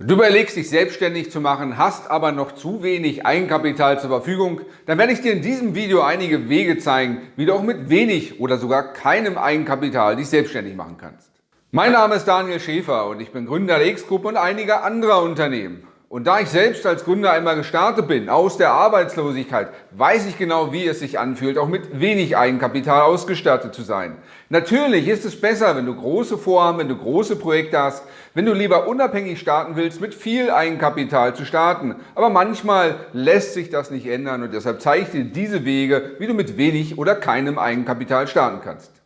Du überlegst dich selbstständig zu machen, hast aber noch zu wenig Eigenkapital zur Verfügung, dann werde ich dir in diesem Video einige Wege zeigen, wie du auch mit wenig oder sogar keinem Eigenkapital dich selbstständig machen kannst. Mein Name ist Daniel Schäfer und ich bin Gründer der X-Group und einiger anderer Unternehmen. Und da ich selbst als Gründer einmal gestartet bin, aus der Arbeitslosigkeit, weiß ich genau, wie es sich anfühlt, auch mit wenig Eigenkapital ausgestattet zu sein. Natürlich ist es besser, wenn du große Vorhaben, wenn du große Projekte hast, wenn du lieber unabhängig starten willst, mit viel Eigenkapital zu starten. Aber manchmal lässt sich das nicht ändern und deshalb zeige ich dir diese Wege, wie du mit wenig oder keinem Eigenkapital starten kannst.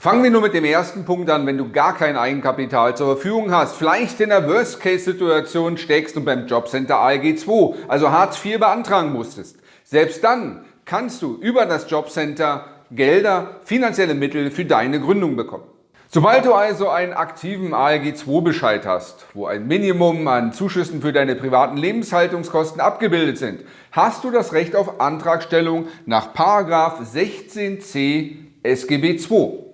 Fangen wir nur mit dem ersten Punkt an, wenn du gar kein Eigenkapital zur Verfügung hast, vielleicht in der Worst-Case-Situation steckst und beim Jobcenter ALG 2, also Hartz IV beantragen musstest. Selbst dann kannst du über das Jobcenter Gelder, finanzielle Mittel für deine Gründung bekommen. Sobald du also einen aktiven ALG 2 Bescheid hast, wo ein Minimum an Zuschüssen für deine privaten Lebenshaltungskosten abgebildet sind, hast du das Recht auf Antragstellung nach 16c SGB II.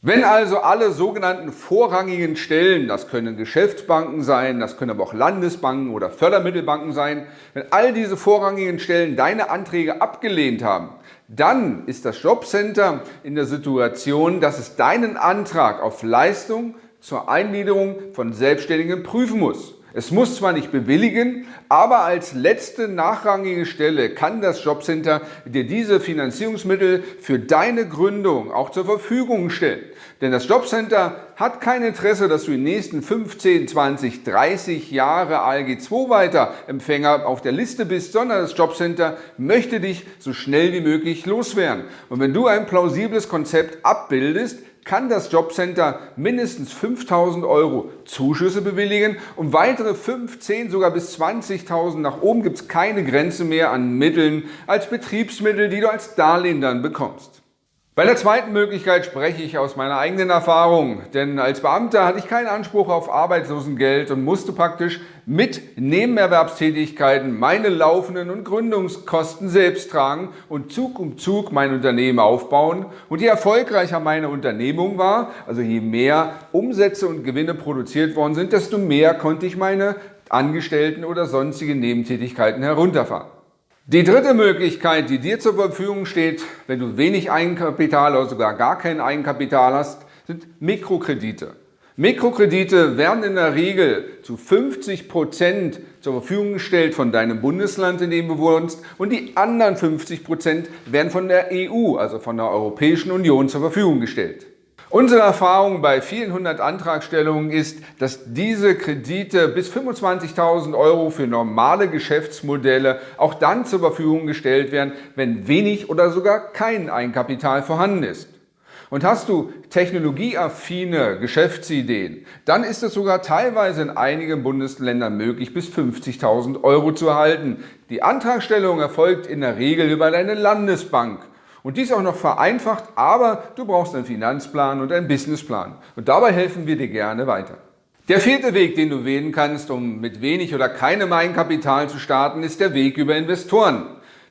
Wenn also alle sogenannten vorrangigen Stellen, das können Geschäftsbanken sein, das können aber auch Landesbanken oder Fördermittelbanken sein, wenn all diese vorrangigen Stellen deine Anträge abgelehnt haben, dann ist das Jobcenter in der Situation, dass es deinen Antrag auf Leistung zur Eingliederung von Selbstständigen prüfen muss. Es muss zwar nicht bewilligen, aber als letzte nachrangige Stelle kann das Jobcenter dir diese Finanzierungsmittel für deine Gründung auch zur Verfügung stellen. Denn das Jobcenter hat kein Interesse, dass du in den nächsten 15, 20, 30 Jahre ALG 2 weiter Empfänger auf der Liste bist, sondern das Jobcenter möchte dich so schnell wie möglich loswerden. Und wenn du ein plausibles Konzept abbildest, kann das Jobcenter mindestens 5.000 Euro Zuschüsse bewilligen und weitere 5, 10, sogar bis 20.000 nach oben gibt es keine Grenze mehr an Mitteln als Betriebsmittel, die du als Darlehen dann bekommst. Bei der zweiten Möglichkeit spreche ich aus meiner eigenen Erfahrung, denn als Beamter hatte ich keinen Anspruch auf Arbeitslosengeld und musste praktisch mit Nebenerwerbstätigkeiten meine laufenden und Gründungskosten selbst tragen und Zug um Zug mein Unternehmen aufbauen. Und je erfolgreicher meine Unternehmung war, also je mehr Umsätze und Gewinne produziert worden sind, desto mehr konnte ich meine Angestellten oder sonstige Nebentätigkeiten herunterfahren. Die dritte Möglichkeit, die dir zur Verfügung steht, wenn du wenig Eigenkapital oder sogar gar kein Eigenkapital hast, sind Mikrokredite. Mikrokredite werden in der Regel zu 50 Prozent zur Verfügung gestellt von deinem Bundesland, in dem du wohnst und die anderen 50 Prozent werden von der EU, also von der Europäischen Union zur Verfügung gestellt. Unsere Erfahrung bei vielen hundert Antragstellungen ist, dass diese Kredite bis 25.000 Euro für normale Geschäftsmodelle auch dann zur Verfügung gestellt werden, wenn wenig oder sogar kein Eigenkapital vorhanden ist. Und hast du technologieaffine Geschäftsideen, dann ist es sogar teilweise in einigen Bundesländern möglich, bis 50.000 Euro zu erhalten. Die Antragstellung erfolgt in der Regel über deine Landesbank. Und dies auch noch vereinfacht, aber du brauchst einen Finanzplan und einen Businessplan. Und dabei helfen wir dir gerne weiter. Der vierte Weg, den du wählen kannst, um mit wenig oder keinem Eigenkapital zu starten, ist der Weg über Investoren.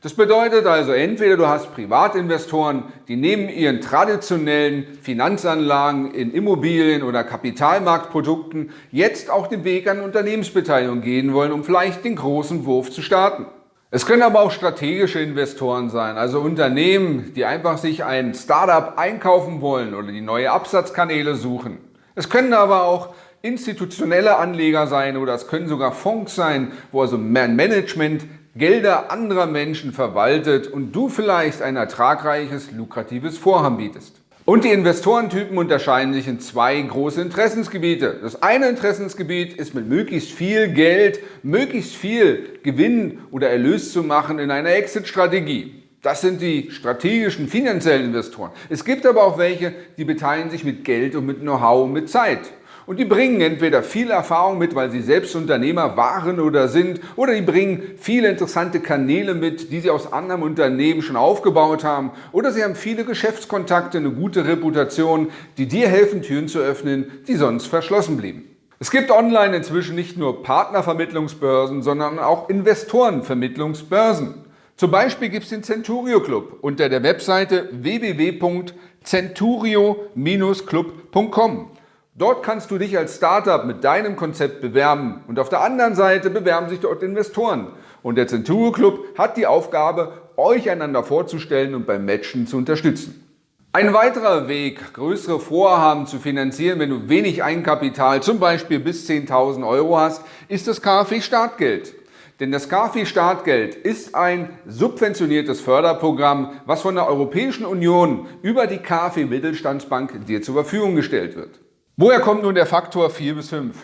Das bedeutet also, entweder du hast Privatinvestoren, die neben ihren traditionellen Finanzanlagen in Immobilien oder Kapitalmarktprodukten jetzt auch den Weg an Unternehmensbeteiligung gehen wollen, um vielleicht den großen Wurf zu starten. Es können aber auch strategische Investoren sein, also Unternehmen, die einfach sich ein Startup einkaufen wollen oder die neue Absatzkanäle suchen. Es können aber auch institutionelle Anleger sein oder es können sogar Fonds sein, wo also Management Gelder anderer Menschen verwaltet und du vielleicht ein ertragreiches, lukratives Vorhaben bietest. Und die Investorentypen unterscheiden sich in zwei große Interessensgebiete. Das eine Interessensgebiet ist mit möglichst viel Geld, möglichst viel Gewinn oder Erlös zu machen in einer Exit-Strategie. Das sind die strategischen finanziellen Investoren. Es gibt aber auch welche, die beteiligen sich mit Geld und mit Know-how und mit Zeit. Und die bringen entweder viel Erfahrung mit, weil sie selbst Unternehmer waren oder sind, oder die bringen viele interessante Kanäle mit, die sie aus anderen Unternehmen schon aufgebaut haben, oder sie haben viele Geschäftskontakte, eine gute Reputation, die dir helfen, Türen zu öffnen, die sonst verschlossen blieben. Es gibt online inzwischen nicht nur Partnervermittlungsbörsen, sondern auch Investorenvermittlungsbörsen. Zum Beispiel gibt es den Centurio Club unter der Webseite www.centurio-club.com. Dort kannst du dich als Startup mit deinem Konzept bewerben und auf der anderen Seite bewerben sich dort Investoren. Und der Centuro Club hat die Aufgabe, euch einander vorzustellen und beim Matchen zu unterstützen. Ein weiterer Weg, größere Vorhaben zu finanzieren, wenn du wenig Eigenkapital, zum Beispiel bis 10.000 Euro hast, ist das KfW-Startgeld. Denn das KfW-Startgeld ist ein subventioniertes Förderprogramm, was von der Europäischen Union über die KfW-Mittelstandsbank dir zur Verfügung gestellt wird. Woher kommt nun der Faktor 4 bis 5?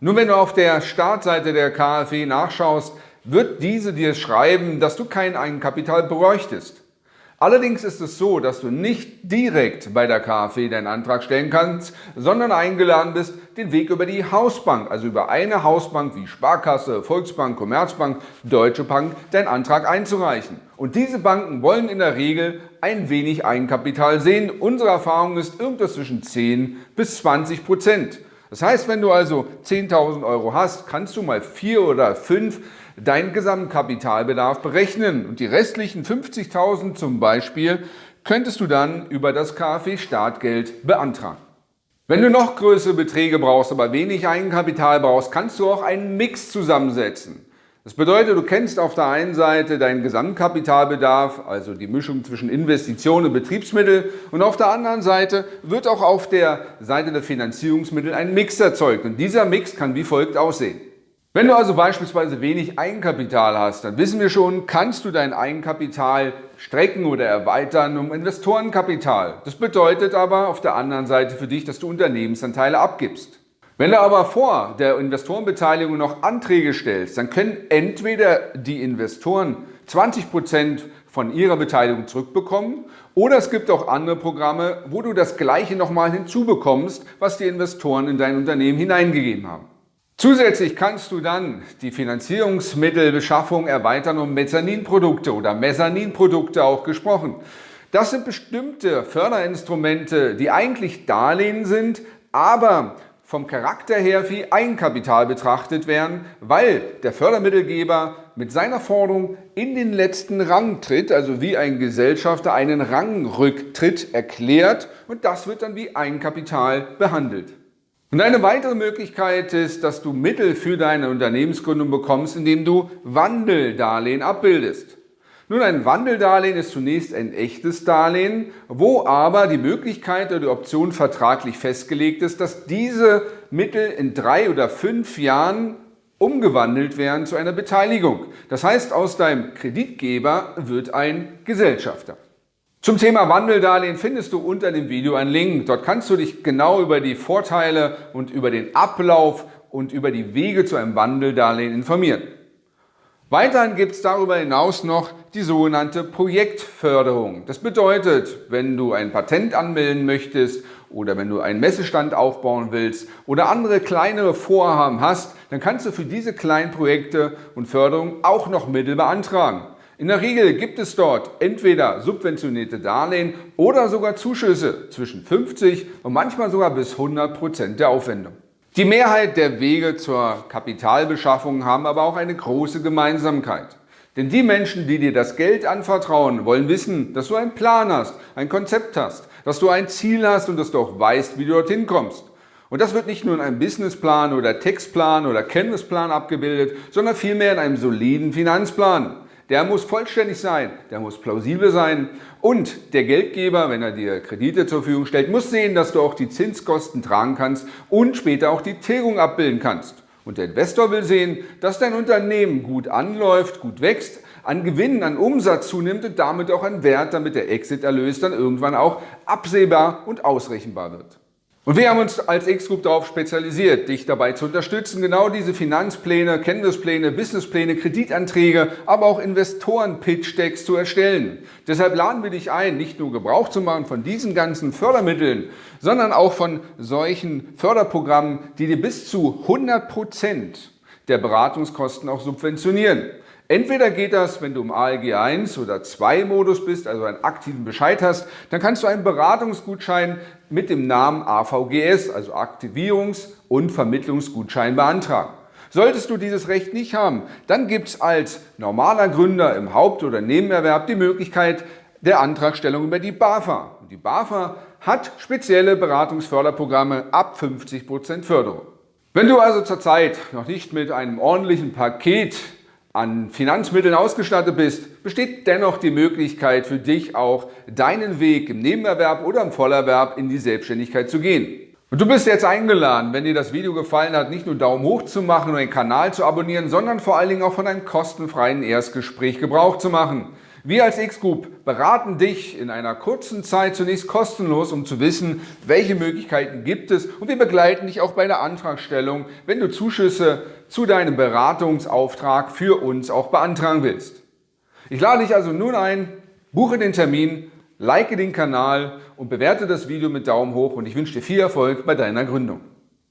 Nun, wenn du auf der Startseite der KfW nachschaust, wird diese dir schreiben, dass du kein Eigenkapital bräuchtest. Allerdings ist es so, dass du nicht direkt bei der KfW deinen Antrag stellen kannst, sondern eingeladen bist, den Weg über die Hausbank, also über eine Hausbank wie Sparkasse, Volksbank, Commerzbank, Deutsche Bank, deinen Antrag einzureichen. Und diese Banken wollen in der Regel ein wenig Eigenkapital sehen. Unsere Erfahrung ist irgendwas zwischen 10 bis 20 Prozent. Das heißt, wenn du also 10.000 Euro hast, kannst du mal 4 oder 5 deinen Gesamtkapitalbedarf berechnen und die restlichen 50.000 zum Beispiel könntest du dann über das KfW-Startgeld beantragen. Wenn du noch größere Beträge brauchst, aber wenig Eigenkapital brauchst, kannst du auch einen Mix zusammensetzen. Das bedeutet, du kennst auf der einen Seite deinen Gesamtkapitalbedarf, also die Mischung zwischen Investitionen und Betriebsmittel und auf der anderen Seite wird auch auf der Seite der Finanzierungsmittel ein Mix erzeugt und dieser Mix kann wie folgt aussehen. Wenn du also beispielsweise wenig Eigenkapital hast, dann wissen wir schon, kannst du dein Eigenkapital strecken oder erweitern um Investorenkapital. Das bedeutet aber auf der anderen Seite für dich, dass du Unternehmensanteile abgibst. Wenn du aber vor der Investorenbeteiligung noch Anträge stellst, dann können entweder die Investoren 20 Prozent von ihrer Beteiligung zurückbekommen oder es gibt auch andere Programme, wo du das Gleiche nochmal hinzubekommst, was die Investoren in dein Unternehmen hineingegeben haben. Zusätzlich kannst du dann die Finanzierungsmittelbeschaffung erweitern um Mezzaninprodukte oder Mezzaninprodukte auch gesprochen. Das sind bestimmte Förderinstrumente, die eigentlich Darlehen sind, aber vom Charakter her wie Eigenkapital betrachtet werden, weil der Fördermittelgeber mit seiner Forderung in den letzten Rang tritt, also wie ein Gesellschafter einen Rangrücktritt erklärt und das wird dann wie Eigenkapital behandelt. Und eine weitere Möglichkeit ist, dass du Mittel für deine Unternehmensgründung bekommst, indem du Wandeldarlehen abbildest. Nun, ein Wandeldarlehen ist zunächst ein echtes Darlehen, wo aber die Möglichkeit oder die Option vertraglich festgelegt ist, dass diese Mittel in drei oder fünf Jahren umgewandelt werden zu einer Beteiligung. Das heißt, aus deinem Kreditgeber wird ein Gesellschafter. Zum Thema Wandeldarlehen findest du unter dem Video einen Link. Dort kannst du dich genau über die Vorteile und über den Ablauf und über die Wege zu einem Wandeldarlehen informieren. Weiterhin gibt es darüber hinaus noch die sogenannte Projektförderung. Das bedeutet, wenn du ein Patent anmelden möchtest oder wenn du einen Messestand aufbauen willst oder andere kleinere Vorhaben hast, dann kannst du für diese kleinen Projekte und Förderung auch noch Mittel beantragen. In der Regel gibt es dort entweder subventionierte Darlehen oder sogar Zuschüsse zwischen 50 und manchmal sogar bis 100 Prozent der Aufwendung. Die Mehrheit der Wege zur Kapitalbeschaffung haben aber auch eine große Gemeinsamkeit. Denn die Menschen, die dir das Geld anvertrauen, wollen wissen, dass du einen Plan hast, ein Konzept hast, dass du ein Ziel hast und dass du auch weißt, wie du dorthin kommst. Und das wird nicht nur in einem Businessplan oder Textplan oder Canvasplan abgebildet, sondern vielmehr in einem soliden Finanzplan. Der muss vollständig sein, der muss plausibel sein und der Geldgeber, wenn er dir Kredite zur Verfügung stellt, muss sehen, dass du auch die Zinskosten tragen kannst und später auch die Tilgung abbilden kannst. Und der Investor will sehen, dass dein Unternehmen gut anläuft, gut wächst, an Gewinn, an Umsatz zunimmt und damit auch an Wert, damit der Exit-Erlös dann irgendwann auch absehbar und ausrechenbar wird. Und wir haben uns als X-Group darauf spezialisiert, dich dabei zu unterstützen, genau diese Finanzpläne, Kenntnispläne, Businesspläne, Kreditanträge, aber auch Investoren-Pitch-Decks zu erstellen. Deshalb laden wir dich ein, nicht nur Gebrauch zu machen von diesen ganzen Fördermitteln, sondern auch von solchen Förderprogrammen, die dir bis zu 100 Prozent der Beratungskosten auch subventionieren. Entweder geht das, wenn du im ALG 1 oder 2 Modus bist, also einen aktiven Bescheid hast, dann kannst du einen Beratungsgutschein mit dem Namen AVGS, also Aktivierungs- und Vermittlungsgutschein beantragen. Solltest du dieses Recht nicht haben, dann gibt es als normaler Gründer im Haupt- oder Nebenerwerb die Möglichkeit der Antragstellung über die BAFA. Die BAFA hat spezielle Beratungsförderprogramme ab 50% Förderung. Wenn du also zurzeit noch nicht mit einem ordentlichen Paket an Finanzmitteln ausgestattet bist, besteht dennoch die Möglichkeit für dich auch, deinen Weg im Nebenerwerb oder im Vollerwerb in die Selbstständigkeit zu gehen. Und du bist jetzt eingeladen, wenn dir das Video gefallen hat, nicht nur Daumen hoch zu machen und den Kanal zu abonnieren, sondern vor allen Dingen auch von einem kostenfreien Erstgespräch Gebrauch zu machen. Wir als X-Group beraten dich in einer kurzen Zeit zunächst kostenlos, um zu wissen, welche Möglichkeiten gibt es und wir begleiten dich auch bei der Antragstellung, wenn du Zuschüsse zu deinem Beratungsauftrag für uns auch beantragen willst. Ich lade dich also nun ein, buche den Termin like den Kanal und bewerte das Video mit Daumen hoch und ich wünsche dir viel Erfolg bei deiner Gründung.